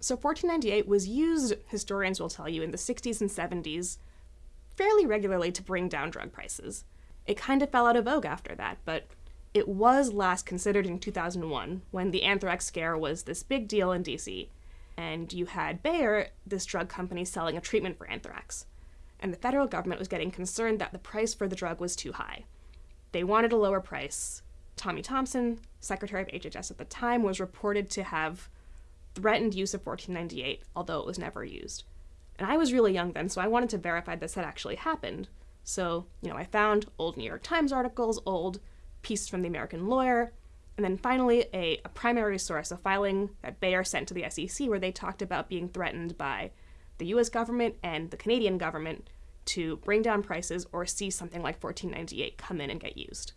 So 1498 was used, historians will tell you, in the 60s and 70s fairly regularly to bring down drug prices. It kind of fell out of vogue after that, but it was last considered in 2001 when the anthrax scare was this big deal in DC. And you had Bayer, this drug company, selling a treatment for anthrax. And the federal government was getting concerned that the price for the drug was too high. They wanted a lower price. Tommy Thompson, Secretary of HHS at the time, was reported to have threatened use of 1498, although it was never used. And I was really young then, so I wanted to verify this had actually happened. So, you know, I found old New York Times articles, old pieces from the American Lawyer, and then finally a, a primary source, a filing that Bayer sent to the SEC where they talked about being threatened by the US government and the Canadian government to bring down prices or see something like 1498 come in and get used.